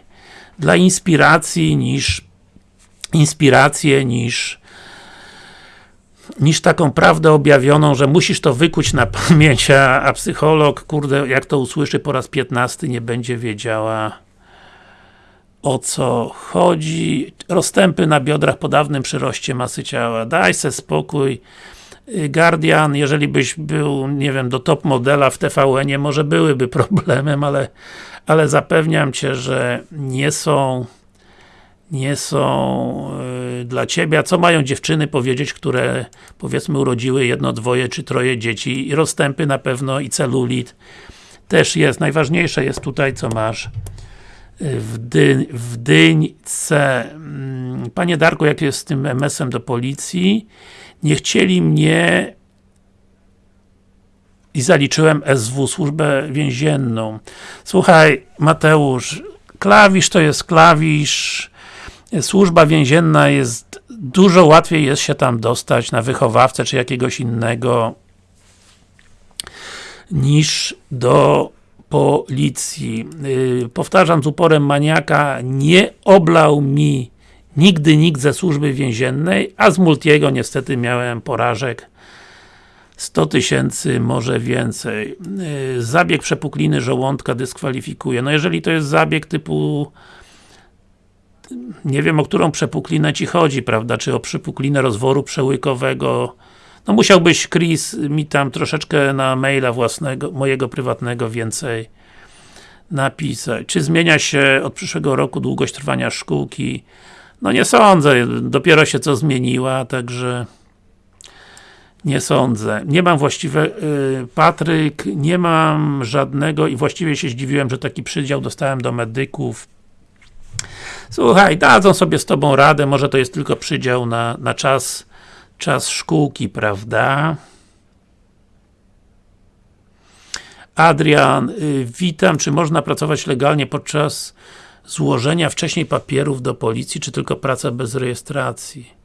dla inspiracji niż inspirację niż niż taką prawdę objawioną, że musisz to wykuć na pamięć, a, a psycholog, kurde, jak to usłyszy po raz piętnasty, nie będzie wiedziała o co chodzi. Rozstępy na biodrach po dawnym przyroście masy ciała. Daj se spokój. Guardian, jeżeli byś był, nie wiem, do top modela w TVN-ie, może byłyby problemem, ale ale zapewniam Cię, że nie są nie są yy, dla Ciebie, a co mają dziewczyny powiedzieć, które powiedzmy urodziły jedno, dwoje czy troje dzieci i rozstępy na pewno i celulit też jest. Najważniejsze jest tutaj, co masz y, w, dy, w dyńce. Mm, panie Darku, jak jest z tym MS-em do policji? Nie chcieli mnie i zaliczyłem SW, służbę więzienną. Słuchaj, Mateusz, klawisz to jest klawisz, służba więzienna jest, dużo łatwiej jest się tam dostać na wychowawcę, czy jakiegoś innego niż do policji. Yy, powtarzam z uporem maniaka, nie oblał mi nigdy nikt ze służby więziennej, a z Multiego niestety miałem porażek 100 tysięcy, może więcej. Y, zabieg przepukliny żołądka dyskwalifikuje. No jeżeli to jest zabieg typu nie wiem o którą przepuklinę Ci chodzi, prawda, czy o przepuklinę rozworu przełykowego no musiałbyś Chris mi tam troszeczkę na maila własnego, mojego prywatnego więcej napisać. Czy zmienia się od przyszłego roku długość trwania szkółki? No nie sądzę, dopiero się co zmieniła, także nie sądzę. Nie mam właściwie, yy, Patryk, nie mam żadnego i właściwie się zdziwiłem, że taki przydział dostałem do medyków. Słuchaj, dadzą sobie z Tobą radę, może to jest tylko przydział na, na czas, czas szkółki, prawda? Adrian, yy, witam, czy można pracować legalnie podczas złożenia wcześniej papierów do policji, czy tylko praca bez rejestracji?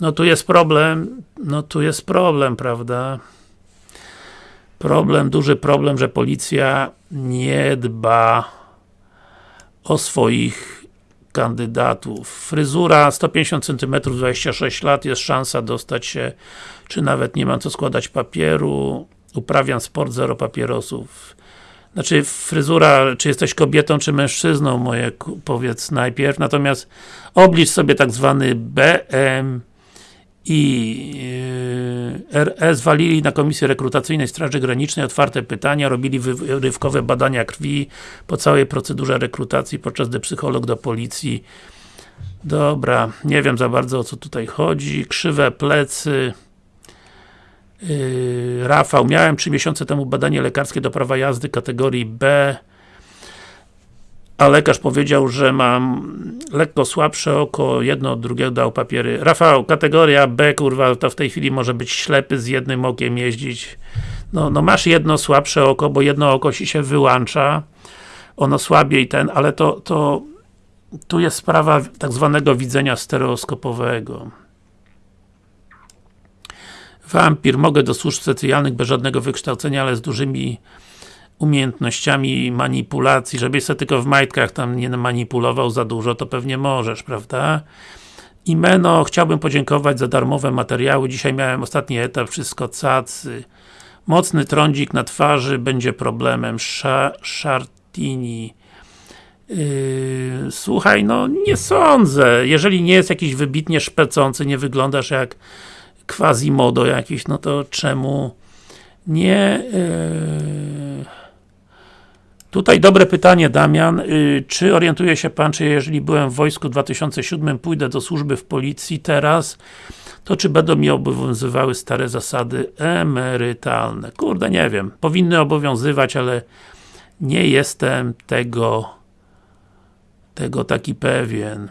no tu jest problem, no tu jest problem, prawda? Problem, duży problem, że policja nie dba o swoich kandydatów. Fryzura 150 cm, 26 lat, jest szansa dostać się, czy nawet nie mam co składać papieru. Uprawiam sport, zero papierosów. Znaczy, fryzura, czy jesteś kobietą, czy mężczyzną, moje powiedz najpierw. Natomiast oblicz sobie tak zwany BM i yy, RS walili na Komisji Rekrutacyjnej Straży Granicznej otwarte pytania, robili wyrywkowe badania krwi po całej procedurze rekrutacji, podczas gdy psycholog do policji. Dobra, nie wiem za bardzo o co tutaj chodzi, krzywe plecy Rafał, miałem 3 miesiące temu badanie lekarskie do prawa jazdy kategorii B a lekarz powiedział, że mam lekko słabsze oko, jedno od drugiego dał papiery. Rafał, kategoria B, kurwa, to w tej chwili może być ślepy z jednym okiem jeździć. No, no masz jedno słabsze oko, bo jedno oko ci się wyłącza, ono słabiej ten, ale to, to tu jest sprawa tak zwanego widzenia stereoskopowego. Wampir, mogę do służb specjalnych bez żadnego wykształcenia, ale z dużymi umiejętnościami manipulacji, żebyś sobie tylko w majtkach tam nie manipulował za dużo, to pewnie możesz, prawda? I Meno, chciałbym podziękować za darmowe materiały. Dzisiaj miałem ostatni etap, wszystko cacy. Mocny trądzik na twarzy będzie problemem. Sza, Szartini. Yy, słuchaj, no nie sądzę. Jeżeli nie jest jakiś wybitnie szpecący, nie wyglądasz jak quasi-modo jakiś, no to czemu nie... Yy... Tutaj dobre pytanie, Damian. Y, czy orientuje się Pan, czy jeżeli byłem w wojsku w 2007, pójdę do służby w policji teraz, to czy będą mi obowiązywały stare zasady emerytalne? Kurde, nie wiem. Powinny obowiązywać, ale nie jestem tego tego taki pewien.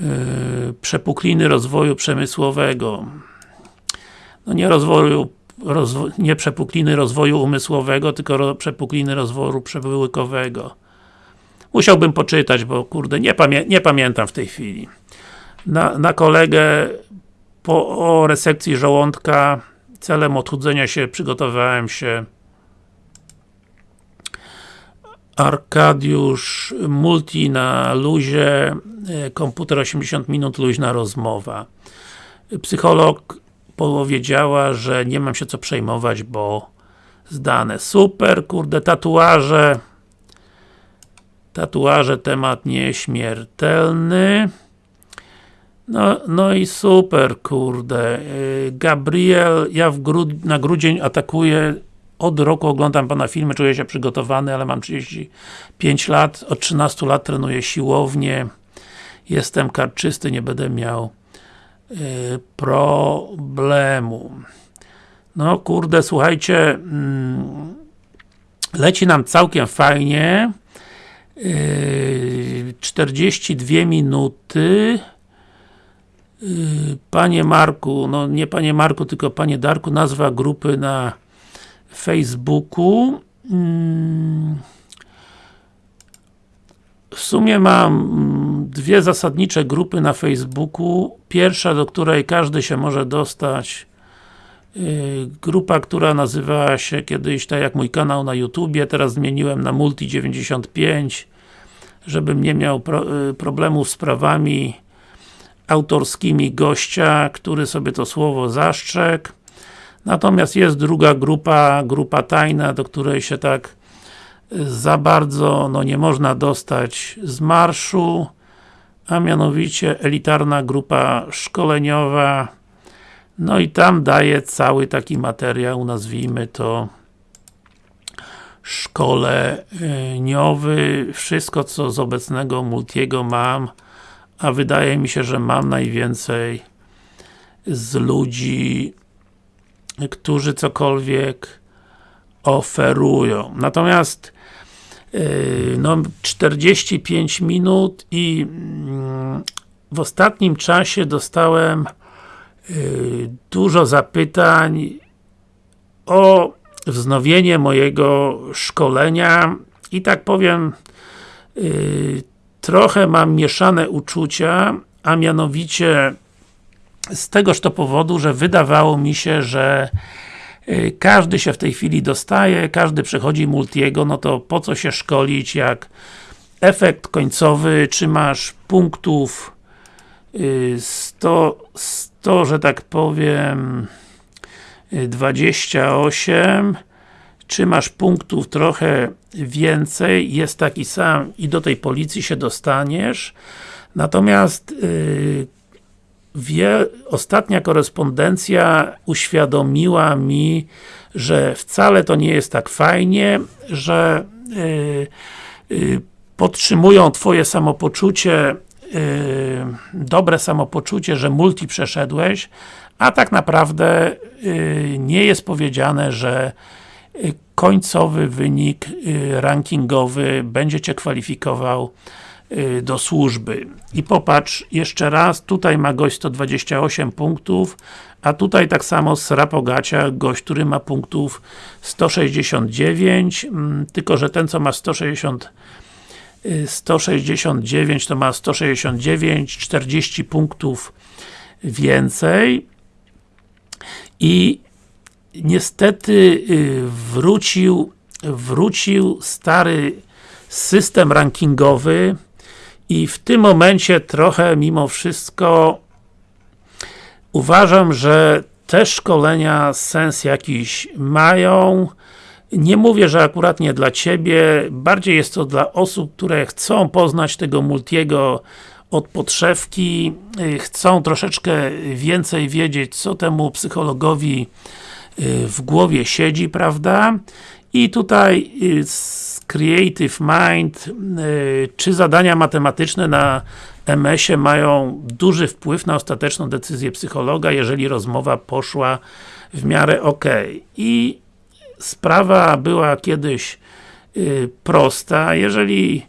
Yy, przepukliny rozwoju przemysłowego. No nie rozwoju rozwo nie przepukliny rozwoju umysłowego, tylko ro przepukliny rozwoju przewyłykowego. Musiałbym poczytać, bo kurde, nie, pamię nie pamiętam w tej chwili. Na, na kolegę po o resekcji żołądka celem odchudzenia się przygotowałem się Arkadiusz Multi na luzie, e, komputer 80 minut, luźna rozmowa. Psycholog powiedziała, że nie mam się co przejmować, bo zdane. Super, kurde, tatuaże. Tatuaże, temat nieśmiertelny. No, no i super, kurde. Y, Gabriel, ja grud na grudzień atakuję od roku oglądam Pana filmy, czuję się przygotowany, ale mam 35 lat, od 13 lat trenuję siłownię, jestem karczysty, nie będę miał Y, problemu. No kurde, słuchajcie, mm, leci nam całkiem fajnie. 42 y, minuty. Y, panie Marku, no nie Panie Marku, tylko Panie Darku, nazwa grupy na Facebooku. Mm, w sumie mam mm, dwie zasadnicze grupy na Facebooku. Pierwsza, do której każdy się może dostać y, grupa, która nazywała się kiedyś, tak jak mój kanał na YouTubie, teraz zmieniłem na Multi95 żebym nie miał pro, y, problemów z prawami autorskimi gościa, który sobie to słowo zastrzegł. Natomiast jest druga grupa, grupa tajna, do której się tak za bardzo no, nie można dostać z marszu, a mianowicie elitarna grupa szkoleniowa. No i tam daje cały taki materiał, nazwijmy to szkoleniowy, wszystko co z obecnego Multiego mam, a wydaje mi się, że mam najwięcej z ludzi, którzy cokolwiek oferują. Natomiast Yy, no 45 minut i mm, w ostatnim czasie dostałem yy, dużo zapytań o wznowienie mojego szkolenia i tak powiem yy, trochę mam mieszane uczucia, a mianowicie z tegoż to powodu, że wydawało mi się, że Y, każdy się w tej chwili dostaje, każdy przechodzi multiego, no to po co się szkolić, jak efekt końcowy, czy masz punktów 100, 100 że tak powiem 28 czy masz punktów trochę więcej, jest taki sam i do tej policji się dostaniesz. Natomiast yy, wie, ostatnia korespondencja uświadomiła mi, że wcale to nie jest tak fajnie, że yy, yy, podtrzymują Twoje samopoczucie yy, dobre samopoczucie, że multi przeszedłeś, a tak naprawdę yy, nie jest powiedziane, że yy, końcowy wynik yy, rankingowy będzie Cię kwalifikował do służby. I popatrz jeszcze raz, tutaj ma gość 128 punktów, a tutaj tak samo z Rapogacia, gość, który ma punktów 169, mm, tylko że ten co ma 160 169 to ma 169, 40 punktów więcej i niestety y, wrócił wrócił stary system rankingowy i w tym momencie trochę mimo wszystko uważam, że te szkolenia sens jakiś mają nie mówię, że akurat nie dla Ciebie, bardziej jest to dla osób, które chcą poznać tego multiego od podszewki, y, chcą troszeczkę więcej wiedzieć, co temu psychologowi y, w głowie siedzi, prawda? I tutaj y, Creative Mind, czy zadania matematyczne na MS-ie mają duży wpływ na ostateczną decyzję psychologa, jeżeli rozmowa poszła w miarę ok. I sprawa była kiedyś y, prosta, jeżeli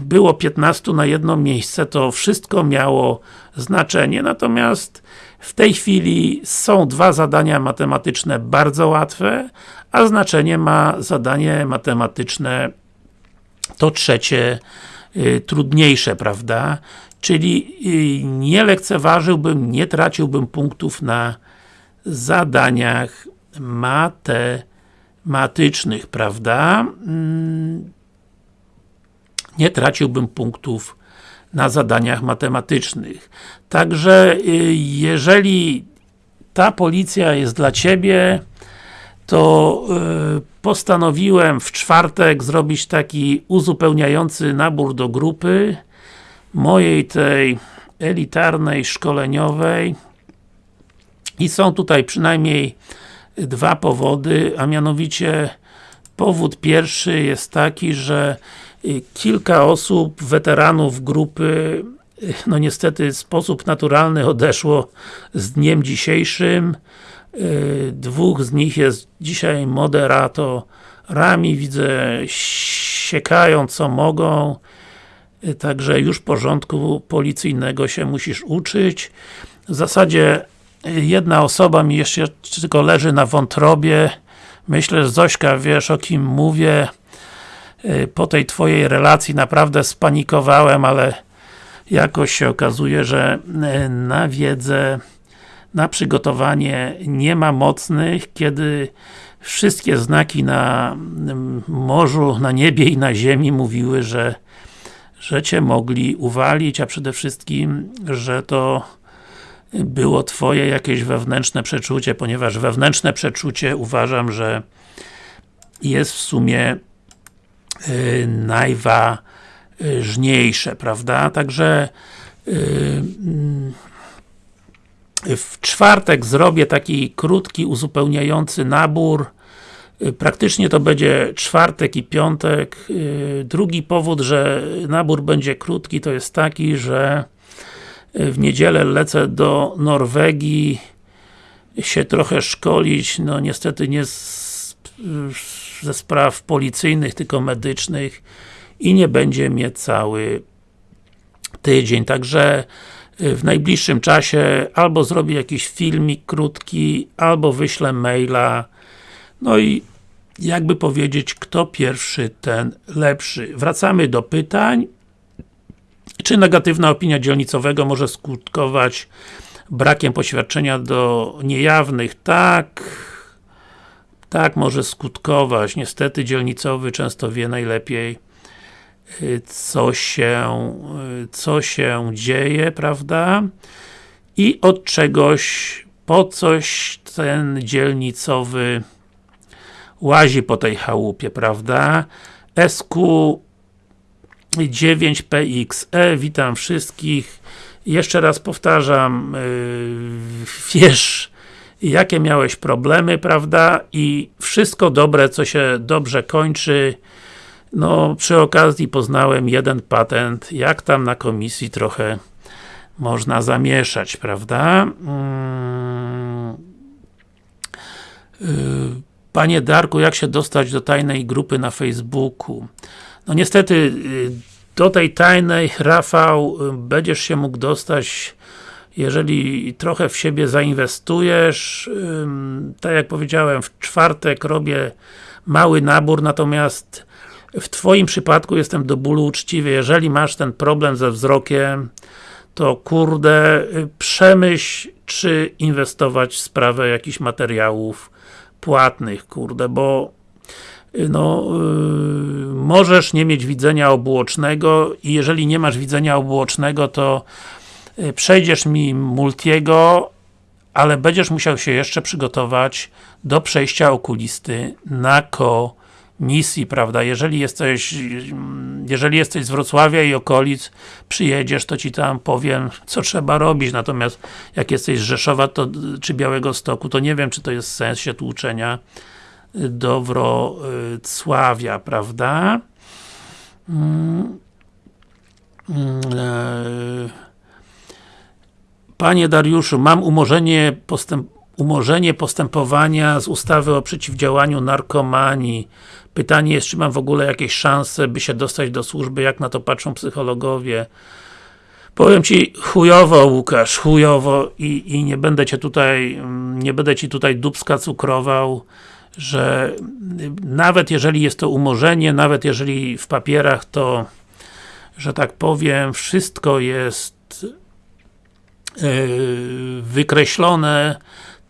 było 15 na jedno miejsce, to wszystko miało znaczenie, natomiast w tej chwili są dwa zadania matematyczne bardzo łatwe, a znaczenie ma zadanie matematyczne to trzecie y, trudniejsze, prawda? Czyli y, nie lekceważyłbym, nie traciłbym punktów na zadaniach matematycznych prawda? Mm, nie traciłbym punktów na zadaniach matematycznych. Także, y, jeżeli ta policja jest dla Ciebie, to y, postanowiłem w czwartek zrobić taki uzupełniający nabór do grupy mojej tej elitarnej, szkoleniowej i są tutaj przynajmniej dwa powody, a mianowicie powód pierwszy jest taki, że kilka osób, weteranów grupy y, no niestety w sposób naturalny odeszło z dniem dzisiejszym. Y, dwóch z nich jest dzisiaj moderatorami, widzę siekają co mogą. Także już porządku policyjnego się musisz uczyć. W zasadzie jedna osoba mi jeszcze tylko leży na wątrobie. Myślę, że Zośka, wiesz o kim mówię. Y, po tej twojej relacji naprawdę spanikowałem, ale jakoś się okazuje, że y, na wiedzę, na przygotowanie nie ma mocnych, kiedy wszystkie znaki na morzu, na niebie i na ziemi mówiły, że że Cię mogli uwalić, a przede wszystkim, że to było Twoje jakieś wewnętrzne przeczucie, ponieważ wewnętrzne przeczucie uważam, że jest w sumie najważniejsze, prawda? Także yy, w czwartek zrobię taki krótki, uzupełniający nabór y, Praktycznie to będzie czwartek i piątek. Y, drugi powód, że nabór będzie krótki, to jest taki, że w niedzielę lecę do Norwegii się trochę szkolić, no niestety nie ze spraw policyjnych, tylko medycznych i nie będzie mnie cały tydzień, także w najbliższym czasie albo zrobię jakiś filmik krótki, albo wyślę maila no i jakby powiedzieć, kto pierwszy, ten lepszy. Wracamy do pytań. Czy negatywna opinia dzielnicowego może skutkować brakiem poświadczenia do niejawnych? Tak, tak może skutkować. Niestety dzielnicowy często wie najlepiej y, co się, y, co się dzieje, prawda? I od czegoś, po coś ten dzielnicowy łazi po tej chałupie, prawda? SQ 9PXE, witam wszystkich. Jeszcze raz powtarzam, yy, wiesz, jakie miałeś problemy, prawda? I wszystko dobre, co się dobrze kończy. No, przy okazji poznałem jeden patent, jak tam na komisji trochę można zamieszać, prawda? Yy, Panie Darku, jak się dostać do tajnej grupy na Facebooku? No niestety, y, do tej tajnej, Rafał, y, będziesz się mógł dostać jeżeli trochę w siebie zainwestujesz, tak jak powiedziałem, w czwartek robię mały nabór, natomiast w Twoim przypadku jestem do bólu uczciwy, jeżeli masz ten problem ze wzrokiem, to kurde, y, przemyśl, czy inwestować w sprawę jakichś materiałów płatnych, kurde, bo no, yy, możesz nie mieć widzenia obuocznego i jeżeli nie masz widzenia obuocznego, to przejdziesz mi multiego, ale będziesz musiał się jeszcze przygotować do przejścia okulisty na komisji, prawda? Jeżeli jesteś, jeżeli jesteś z Wrocławia i okolic, przyjedziesz, to Ci tam powiem, co trzeba robić, natomiast jak jesteś z Rzeszowa to, czy Białego Stoku, to nie wiem, czy to jest sens się tu uczenia do Wrocławia, prawda? Mm. Mm, e, panie Dariuszu, mam umorzenie, postęp, umorzenie postępowania z ustawy o przeciwdziałaniu narkomanii. Pytanie jest, czy mam w ogóle jakieś szanse, by się dostać do służby, jak na to patrzą psychologowie. Powiem Ci chujowo Łukasz, chujowo i, i nie będę Cię tutaj, nie będę Ci tutaj dubska cukrował że nawet jeżeli jest to umorzenie, nawet jeżeli w papierach to, że tak powiem, wszystko jest wykreślone,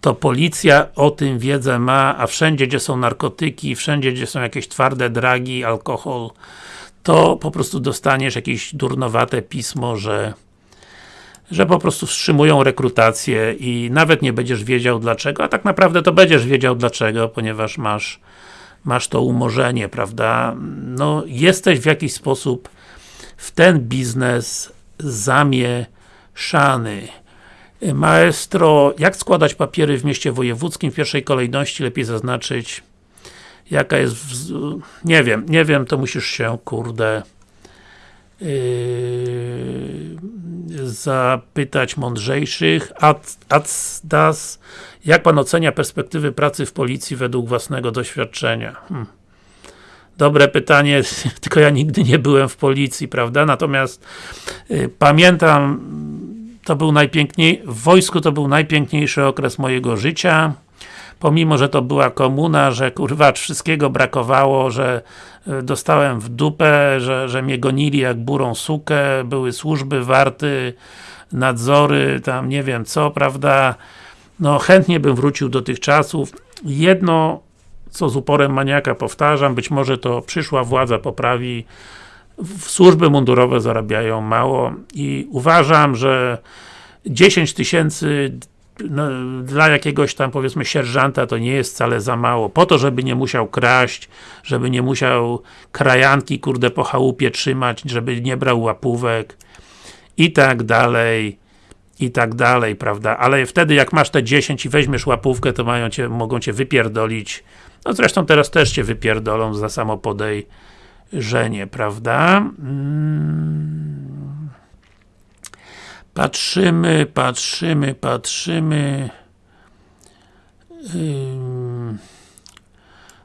to policja o tym wiedzę ma, a wszędzie gdzie są narkotyki, wszędzie gdzie są jakieś twarde dragi, alkohol, to po prostu dostaniesz jakieś durnowate pismo, że że po prostu wstrzymują rekrutację i nawet nie będziesz wiedział dlaczego, a tak naprawdę to będziesz wiedział dlaczego, ponieważ masz masz to umorzenie, prawda? No, jesteś w jakiś sposób w ten biznes zamieszany. Maestro, jak składać papiery w mieście wojewódzkim? W pierwszej kolejności lepiej zaznaczyć jaka jest, nie wiem, nie wiem, to musisz się, kurde Yy, zapytać mądrzejszych. Adsdas, jak Pan ocenia perspektywy pracy w policji według własnego doświadczenia? Hmm. Dobre pytanie, tylko ja nigdy nie byłem w policji, prawda? Natomiast y, pamiętam, to był najpiękniej, w wojsku to był najpiękniejszy okres mojego życia pomimo, że to była komuna, że kurwa wszystkiego brakowało, że e, dostałem w dupę, że, że mnie gonili jak burą sukę, były służby, warty, nadzory, tam nie wiem co, prawda? No chętnie bym wrócił do tych czasów. Jedno, co z uporem maniaka powtarzam, być może to przyszła władza poprawi, służby mundurowe zarabiają mało i uważam, że 10 tysięcy no, dla jakiegoś tam powiedzmy sierżanta to nie jest wcale za mało. Po to, żeby nie musiał kraść, żeby nie musiał krajanki kurde po chałupie trzymać, żeby nie brał łapówek i tak dalej i tak dalej, prawda? Ale wtedy jak masz te 10 i weźmiesz łapówkę, to mają cię, mogą cię wypierdolić. No zresztą teraz też cię wypierdolą za samo podejrzenie, prawda? Hmm. Patrzymy, patrzymy, patrzymy. Yy...